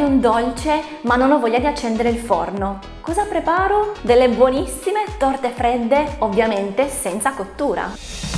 di un dolce ma non ho voglia di accendere il forno. Cosa preparo? Delle buonissime torte fredde, ovviamente senza cottura.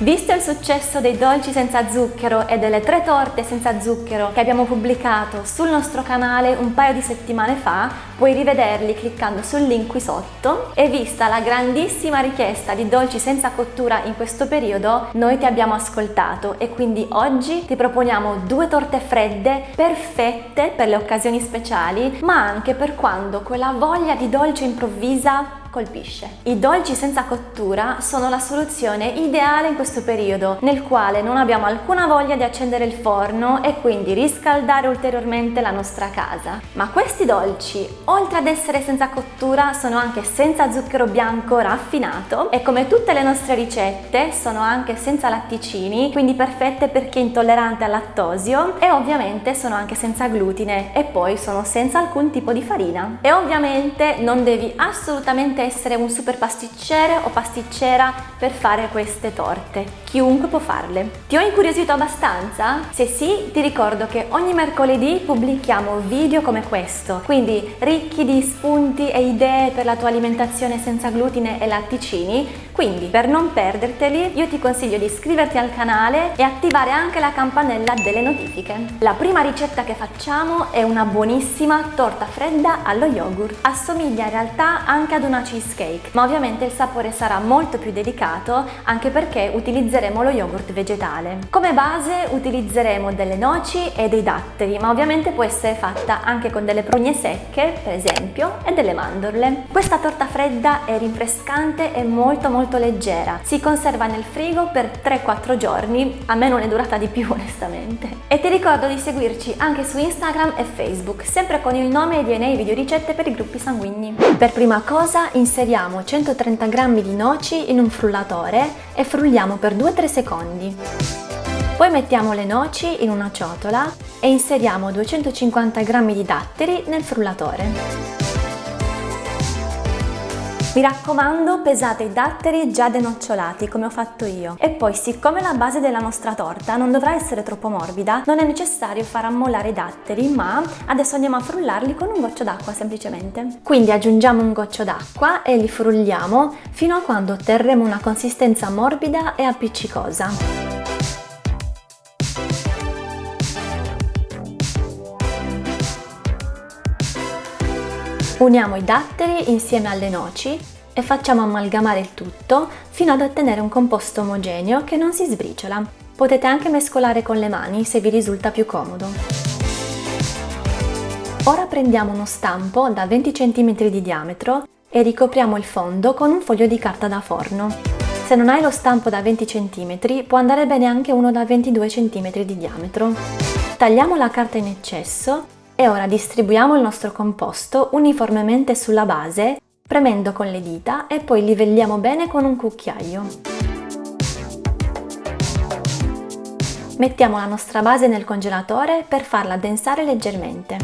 Visto il successo dei dolci senza zucchero e delle tre torte senza zucchero che abbiamo pubblicato sul nostro canale un paio di settimane fa, puoi rivederli cliccando sul link qui sotto. E vista la grandissima richiesta di dolci senza cottura in questo periodo, noi ti abbiamo ascoltato e quindi oggi ti proponiamo due torte fredde perfette per le occasioni speciali, ma anche per quando quella voglia di dolce improvvisa colpisce. I dolci senza cottura sono la soluzione ideale in questo periodo, nel quale non abbiamo alcuna voglia di accendere il forno e quindi riscaldare ulteriormente la nostra casa. Ma questi dolci, oltre ad essere senza cottura, sono anche senza zucchero bianco raffinato e come tutte le nostre ricette sono anche senza latticini, quindi perfette per chi è intollerante al lattosio e ovviamente sono anche senza glutine e poi sono senza alcun tipo di farina. E ovviamente non devi assolutamente essere un super pasticcere o pasticcera per fare queste torte. Chiunque può farle. Ti ho incuriosito abbastanza? Se sì, ti ricordo che ogni mercoledì pubblichiamo video come questo, quindi ricchi di spunti e idee per la tua alimentazione senza glutine e latticini, quindi per non perderteli io ti consiglio di iscriverti al canale e attivare anche la campanella delle notifiche. La prima ricetta che facciamo è una buonissima torta fredda allo yogurt. Assomiglia in realtà anche ad una cheesecake, ma ovviamente il sapore sarà molto più delicato anche perché utilizzeremo lo yogurt vegetale. Come base utilizzeremo delle noci e dei datteri, ma ovviamente può essere fatta anche con delle prugne secche, per esempio, e delle mandorle. Questa torta fredda è rinfrescante e molto molto leggera. Si conserva nel frigo per 3-4 giorni, a me non è durata di più onestamente. E ti ricordo di seguirci anche su Instagram e Facebook, sempre con il nome DNA Video Ricette per i gruppi sanguigni. Per prima cosa inseriamo 130 g di noci in un frullatore e frulliamo per 2-3 secondi. Poi mettiamo le noci in una ciotola e inseriamo 250 g di datteri nel frullatore. Mi raccomando pesate i datteri già denocciolati come ho fatto io e poi siccome la base della nostra torta non dovrà essere troppo morbida non è necessario far ammollare i datteri ma adesso andiamo a frullarli con un goccio d'acqua semplicemente. Quindi aggiungiamo un goccio d'acqua e li frulliamo fino a quando otterremo una consistenza morbida e appiccicosa. Uniamo i datteri insieme alle noci e facciamo amalgamare il tutto fino ad ottenere un composto omogeneo che non si sbriciola. Potete anche mescolare con le mani se vi risulta più comodo. Ora prendiamo uno stampo da 20 cm di diametro e ricopriamo il fondo con un foglio di carta da forno. Se non hai lo stampo da 20 cm può andare bene anche uno da 22 cm di diametro. Tagliamo la carta in eccesso e ora distribuiamo il nostro composto uniformemente sulla base, premendo con le dita e poi livelliamo bene con un cucchiaio. Mettiamo la nostra base nel congelatore per farla addensare leggermente.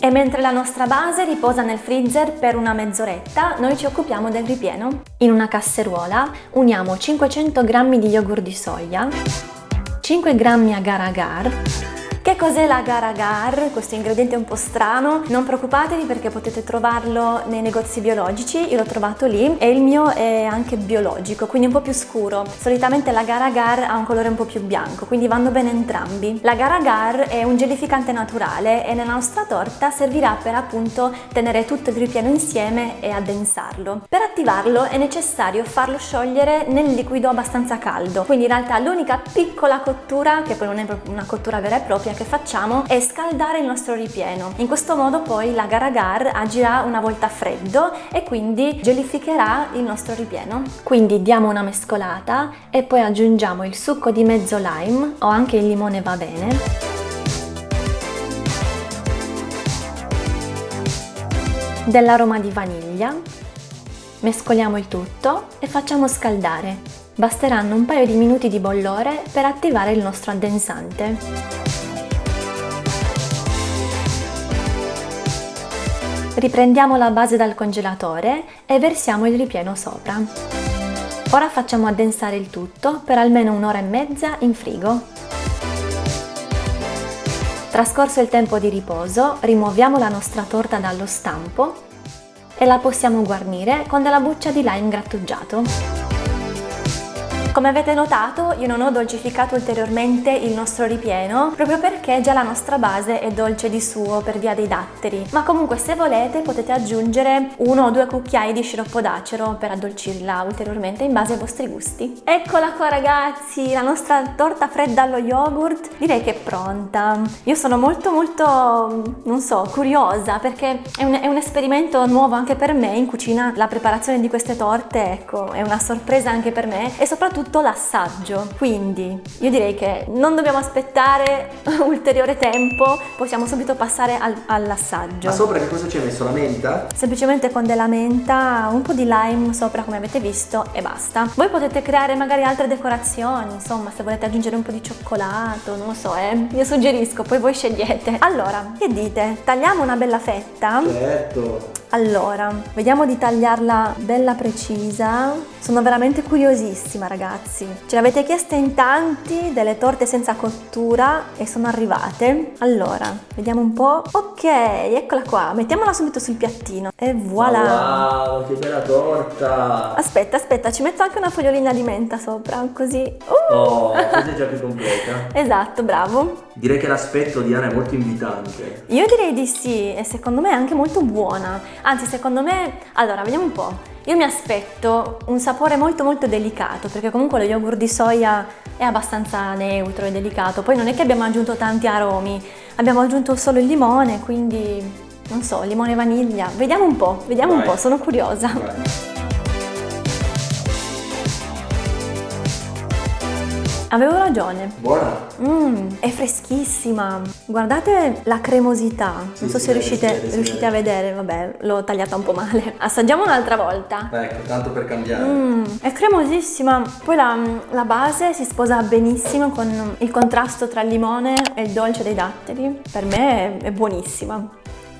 E mentre la nostra base riposa nel freezer per una mezz'oretta, noi ci occupiamo del ripieno. In una casseruola uniamo 500 g di yogurt di soia, 5 g agar agar, che cos'è l'agar agar? Questo ingrediente è un po' strano, non preoccupatevi perché potete trovarlo nei negozi biologici, io l'ho trovato lì e il mio è anche biologico, quindi un po' più scuro. Solitamente l'agar agar ha un colore un po' più bianco, quindi vanno bene entrambi. L'agar agar è un gelificante naturale e nella nostra torta servirà per appunto tenere tutto il ripieno insieme e addensarlo. Per attivarlo è necessario farlo sciogliere nel liquido abbastanza caldo, quindi in realtà l'unica piccola cottura, che poi non è una cottura vera e propria, che facciamo è scaldare il nostro ripieno. In questo modo poi l'agar agar agirà una volta freddo e quindi gelificherà il nostro ripieno. Quindi diamo una mescolata e poi aggiungiamo il succo di mezzo lime o anche il limone va bene. dell'aroma di vaniglia, mescoliamo il tutto e facciamo scaldare. Basteranno un paio di minuti di bollore per attivare il nostro addensante. Riprendiamo la base dal congelatore e versiamo il ripieno sopra. Ora facciamo addensare il tutto per almeno un'ora e mezza in frigo. Trascorso il tempo di riposo, rimuoviamo la nostra torta dallo stampo e la possiamo guarnire con della buccia di lime grattugiato. Come avete notato io non ho dolcificato ulteriormente il nostro ripieno proprio perché già la nostra base è dolce di suo per via dei datteri ma comunque se volete potete aggiungere uno o due cucchiai di sciroppo d'acero per addolcirla ulteriormente in base ai vostri gusti. Eccola qua ragazzi, la nostra torta fredda allo yogurt direi che è pronta. Io sono molto molto, non so, curiosa perché è un, è un esperimento nuovo anche per me in cucina la preparazione di queste torte ecco è una sorpresa anche per me e soprattutto soprattutto l'assaggio. Quindi io direi che non dobbiamo aspettare ulteriore tempo, possiamo subito passare al, all'assaggio. Ma sopra che cosa ci hai messo? La menta? Semplicemente con della menta, un po' di lime sopra come avete visto e basta. Voi potete creare magari altre decorazioni, insomma se volete aggiungere un po' di cioccolato, non lo so, eh. Io suggerisco, poi voi scegliete. Allora, che dite? Tagliamo una bella fetta? Certo! Allora, vediamo di tagliarla bella precisa. Sono veramente curiosissima ragazzi. Ce l'avete chieste in tanti delle torte senza cottura e sono arrivate. Allora, vediamo un po'. Ok, eccola qua. Mettiamola subito sul piattino. E voilà! Wow, che bella torta! Aspetta, aspetta, ci metto anche una fogliolina di menta sopra, così. Uh! Oh, così è già più completa. esatto, bravo. Direi che l'aspetto di Diana è molto invitante. Io direi di sì e secondo me è anche molto buona. Anzi, secondo me... Allora, vediamo un po'. Io mi aspetto un sapore molto molto delicato, perché comunque lo yogurt di soia è abbastanza neutro e delicato. Poi non è che abbiamo aggiunto tanti aromi, abbiamo aggiunto solo il limone, quindi... Non so, limone e vaniglia. Vediamo un po', vediamo Vai. un po', sono curiosa. Vai. Avevo ragione. Buona. Mmm, è freschissima. Guardate la cremosità. Non sì, so se riuscite, vede, riuscite a vedere, vabbè, l'ho tagliata un po' male. Assaggiamo un'altra volta. Ecco, tanto per cambiare. Mmm, è cremosissima. Poi la, la base si sposa benissimo con il contrasto tra il limone e il dolce dei datteri. Per me è, è buonissima.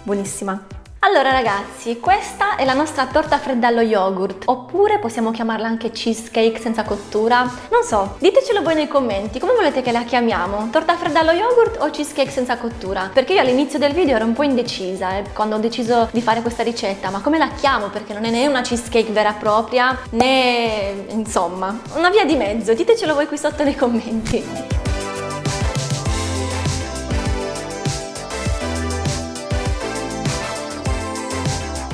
Buonissima. Allora ragazzi, questa è la nostra torta fredda allo yogurt, oppure possiamo chiamarla anche cheesecake senza cottura. Non so, ditecelo voi nei commenti, come volete che la chiamiamo? Torta fredda allo yogurt o cheesecake senza cottura? Perché io all'inizio del video ero un po' indecisa eh, quando ho deciso di fare questa ricetta, ma come la chiamo? Perché non è né una cheesecake vera e propria, né... insomma, una via di mezzo, ditecelo voi qui sotto nei commenti.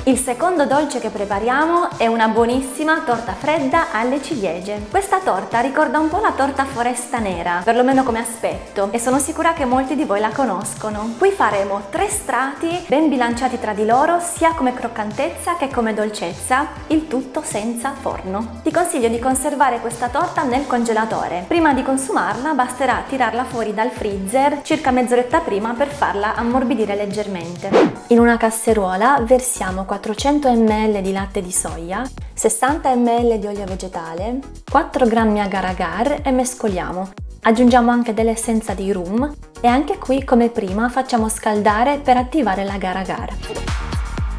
Il secondo dolce che prepariamo è una buonissima torta fredda alle ciliegie. Questa torta ricorda un po' la torta foresta nera, perlomeno come aspetto, e sono sicura che molti di voi la conoscono. Qui faremo tre strati ben bilanciati tra di loro sia come croccantezza che come dolcezza, il tutto senza forno. Ti consiglio di conservare questa torta nel congelatore. Prima di consumarla basterà tirarla fuori dal freezer circa mezz'oretta prima per farla ammorbidire leggermente. In una casseruola versiamo 4 400 ml di latte di soia, 60 ml di olio vegetale, 4 g agar-agar e mescoliamo. Aggiungiamo anche dell'essenza di rum e anche qui come prima facciamo scaldare per attivare l'agar-agar.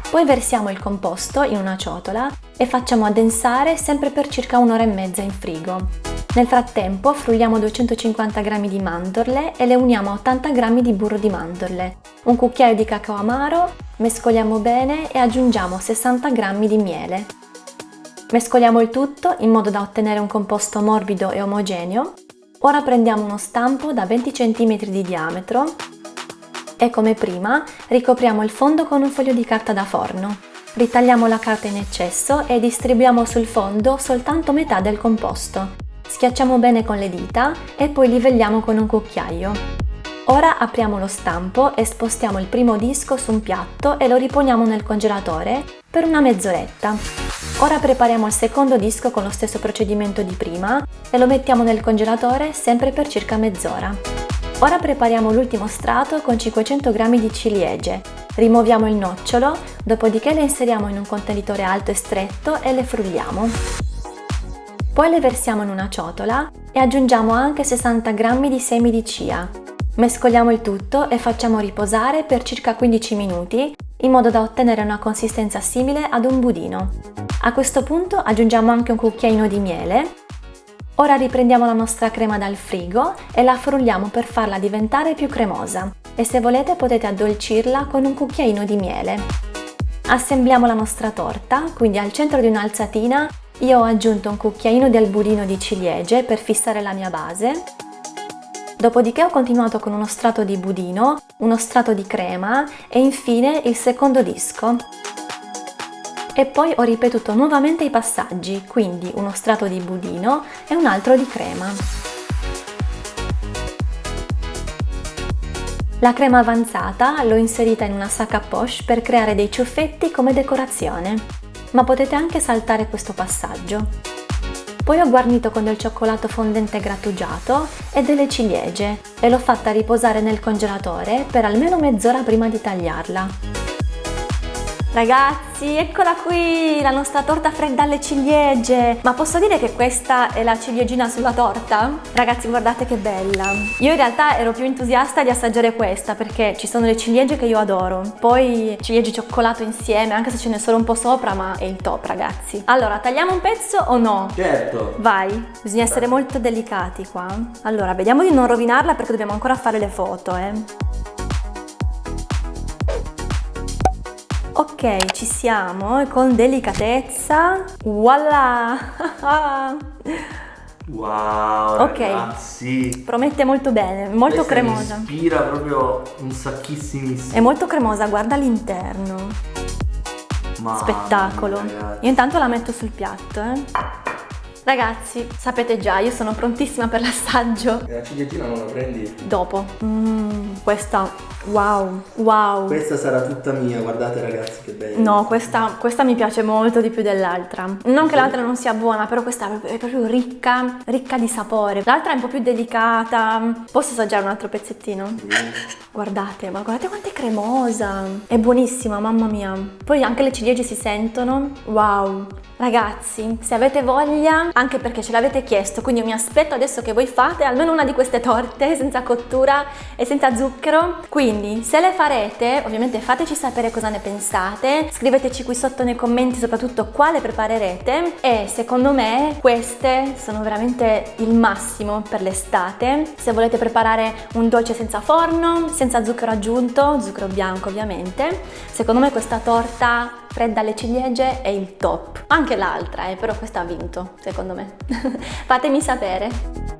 Poi versiamo il composto in una ciotola e facciamo addensare sempre per circa un'ora e mezza in frigo. Nel frattempo frulliamo 250 g di mandorle e le uniamo a 80 g di burro di mandorle, un cucchiaio di cacao amaro, mescoliamo bene e aggiungiamo 60 g di miele. Mescoliamo il tutto in modo da ottenere un composto morbido e omogeneo. Ora prendiamo uno stampo da 20 cm di diametro e come prima ricopriamo il fondo con un foglio di carta da forno. Ritagliamo la carta in eccesso e distribuiamo sul fondo soltanto metà del composto. Schiacciamo bene con le dita e poi livelliamo con un cucchiaio. Ora apriamo lo stampo e spostiamo il primo disco su un piatto e lo riponiamo nel congelatore per una mezz'oretta. Ora prepariamo il secondo disco con lo stesso procedimento di prima e lo mettiamo nel congelatore sempre per circa mezz'ora. Ora prepariamo l'ultimo strato con 500 g di ciliegie. Rimuoviamo il nocciolo, dopodiché le inseriamo in un contenitore alto e stretto e le frulliamo. Poi le versiamo in una ciotola e aggiungiamo anche 60 g di semi di chia. Mescoliamo il tutto e facciamo riposare per circa 15 minuti in modo da ottenere una consistenza simile ad un budino. A questo punto aggiungiamo anche un cucchiaino di miele. Ora riprendiamo la nostra crema dal frigo e la frulliamo per farla diventare più cremosa e se volete potete addolcirla con un cucchiaino di miele. Assembliamo la nostra torta, quindi al centro di un'alzatina io ho aggiunto un cucchiaino del budino di ciliegie per fissare la mia base. Dopodiché ho continuato con uno strato di budino, uno strato di crema e infine il secondo disco. E poi ho ripetuto nuovamente i passaggi, quindi uno strato di budino e un altro di crema. La crema avanzata l'ho inserita in una sacca poche per creare dei ciuffetti come decorazione ma potete anche saltare questo passaggio. Poi ho guarnito con del cioccolato fondente grattugiato e delle ciliegie e l'ho fatta riposare nel congelatore per almeno mezz'ora prima di tagliarla. Ragazzi, eccola qui, la nostra torta fredda alle ciliegie! Ma posso dire che questa è la ciliegina sulla torta? Ragazzi, guardate che bella! Io in realtà ero più entusiasta di assaggiare questa perché ci sono le ciliegie che io adoro. Poi ciliegie cioccolato insieme, anche se ce n'è solo un po' sopra, ma è il top, ragazzi. Allora, tagliamo un pezzo o no? Certo! Vai! Bisogna essere molto delicati qua. Allora, vediamo di non rovinarla perché dobbiamo ancora fare le foto, eh. Ok, ci siamo, con delicatezza. Voilà! wow, ok, ragazzi! Promette molto bene, molto Questa cremosa. Mi ispira proprio un sacchissimissimo. È molto cremosa, guarda l'interno. Spettacolo. Io intanto la metto sul piatto, eh. Ragazzi, sapete già, io sono prontissima per l'assaggio. La ciliegina non la prendi? Dopo. Mmm, questa, wow, wow. Questa sarà tutta mia, guardate ragazzi che bella. No, questa, questa mi piace molto di più dell'altra. Non che l'altra non sia buona, però questa è proprio ricca, ricca di sapore. L'altra è un po' più delicata. Posso assaggiare un altro pezzettino? Sì. Guardate, ma guardate quanto è cremosa. È buonissima, mamma mia. Poi anche le ciliegie si sentono. Wow. Ragazzi, se avete voglia, anche perché ce l'avete chiesto, quindi mi aspetto adesso che voi fate almeno una di queste torte senza cottura e senza zucchero. Quindi, se le farete, ovviamente fateci sapere cosa ne pensate, scriveteci qui sotto nei commenti soprattutto quale preparerete e secondo me queste sono veramente il massimo per l'estate. Se volete preparare un dolce senza forno, senza zucchero aggiunto, zucchero bianco ovviamente, secondo me questa torta fredda alle ciliegie è il top. Anche l'altra, eh, però questa ha vinto, secondo me. Fatemi sapere.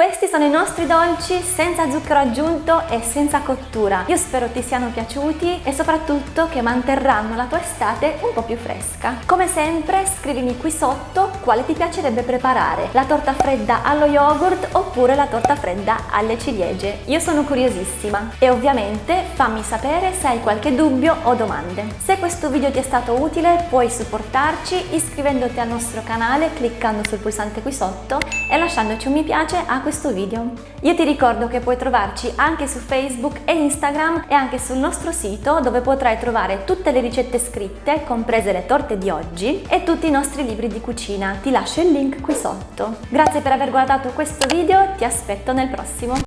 Questi sono i nostri dolci senza zucchero aggiunto e senza cottura. Io spero ti siano piaciuti e soprattutto che manterranno la tua estate un po' più fresca. Come sempre scrivimi qui sotto quale ti piacerebbe preparare, la torta fredda allo yogurt oppure la torta fredda alle ciliegie. Io sono curiosissima e ovviamente fammi sapere se hai qualche dubbio o domande. Se questo video ti è stato utile puoi supportarci iscrivendoti al nostro canale cliccando sul pulsante qui sotto e lasciandoci un mi piace a questo questo video. Io ti ricordo che puoi trovarci anche su Facebook e Instagram e anche sul nostro sito dove potrai trovare tutte le ricette scritte, comprese le torte di oggi e tutti i nostri libri di cucina. Ti lascio il link qui sotto. Grazie per aver guardato questo video, ti aspetto nel prossimo.